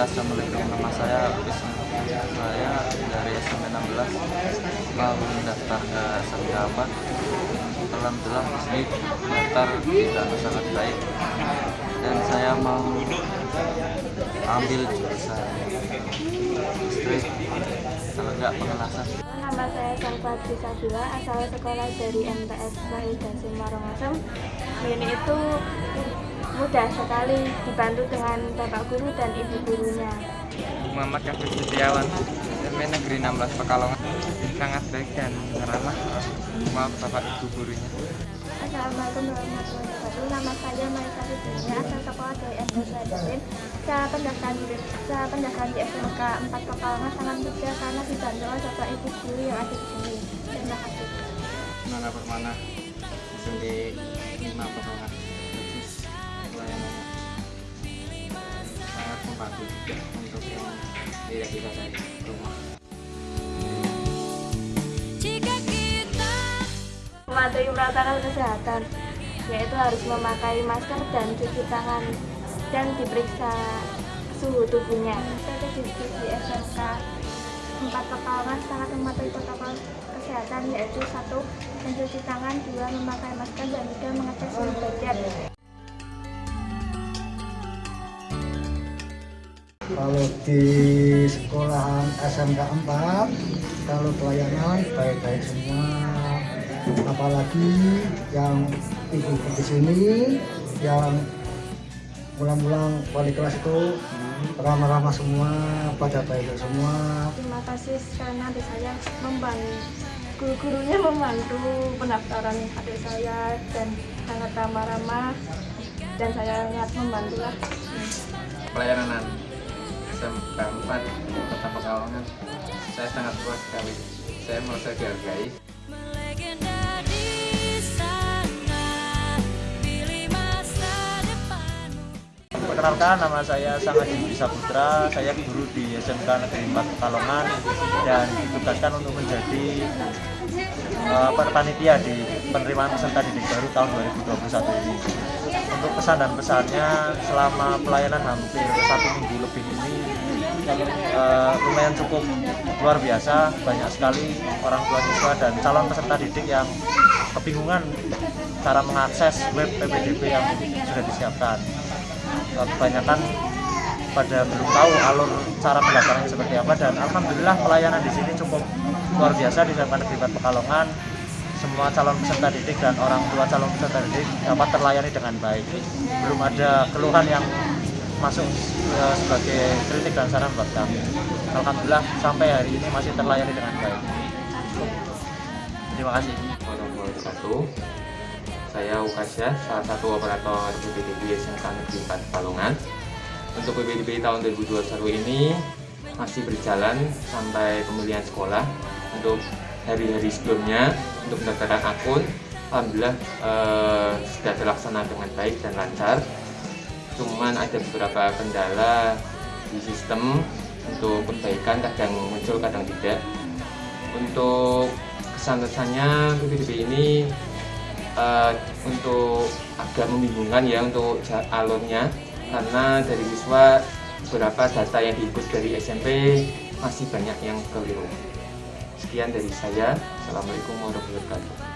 Assalamualaikum. Nama saya Isma. Saya dari SMP 16 mau mendaftar ke 4 Alhamdulillah di sini daftar tidak sangat baik. Dan saya mau ambil jurusan listrik kalau enggak pengelasan Nama saya Salvatri Sabila, asal sekolah dari MTS Wahid dan. Ini itu mudah sekali dibantu dengan bapak guru dan ibu gurunya. Muhammad Kafir Setiawan SMP Negeri 16 Pekalongan sangat baik dan ramah sama bapak ibu gurunya Assalamualaikum warahmatullahi wabarakatuh. Nama saya Marisa Fitriya, asal sekolah dari MTS Wahid. Saya pendaftaran di saya pendaftaran di SMK 4 Pekalongan sangat mudah karena dibantu oleh bapak ibu guru yang ada di sini. Terima kasih. Nana Permana SMP 5 Pekalongan untuk yang tidak bisa dari rumah mematuhi protokol kesehatan yaitu harus memakai masker dan cuci tangan dan diperiksa suhu tubuhnya. Strategi di SMK 4 Pekalongan sangat mematuhi protokol kesehatan yaitu satu mencuci tangan, dua memakai masker dan tiga mengecek suhu badan. Kalau di sekolahan SMK 4, kalau pelayanan baik-baik semua. Apalagi yang ibu di sini, yang pulang-pulang wali kelas itu ramah-ramah semua, pada baik semua. Terima kasih karena adik saya membantu guru-gurunya membantu pendaftaran adik saya dan sangat ramah-ramah dan saya sangat membantu lah. pelayanan SMK 4 Kota Pekalongan. Saya sangat puas sekali. Saya merasa dihargai. Perkenalkan nama saya Sangat Yudi Saputra, saya guru di SMK Negeri 4 Pekalongan dan ditugaskan untuk menjadi uh, panitia di penerimaan peserta didik baru tahun 2021 ini. Untuk pesan dan pesannya selama pelayanan hampir satu minggu lebih ini uh, lumayan cukup luar biasa, banyak sekali orang tua siswa dan calon peserta didik yang kebingungan cara mengakses web PPDB yang sudah disiapkan. Kebanyakan pada belum tahu alur cara pendaftarannya seperti apa dan alhamdulillah pelayanan di sini cukup luar biasa di SMA Negeri 4 Pekalongan. Semua calon peserta didik dan orang tua calon peserta didik dapat terlayani dengan baik. Belum ada keluhan yang masuk uh, sebagai kritik dan saran buat kami alhamdulillah sampai hari ini masih terlayani dengan baik terima kasih. Saya Ukasya, salah satu operator PPDB SMK Negeri 4 Palungan. Untuk PPDB tahun 2021 ini masih berjalan sampai pemilihan sekolah. Untuk hari-hari sebelumnya, untuk pendaftaran akun, Alhamdulillah eh, sudah terlaksana dengan baik dan lancar. Cuman ada beberapa kendala di sistem untuk perbaikan kadang muncul kadang tidak. Untuk kesan-kesannya PPDB ini uh, untuk agak membingungkan ya untuk alurnya karena dari siswa beberapa data yang diikut dari SMP masih banyak yang keliru. Sekian dari saya. Assalamualaikum warahmatullahi wabarakatuh.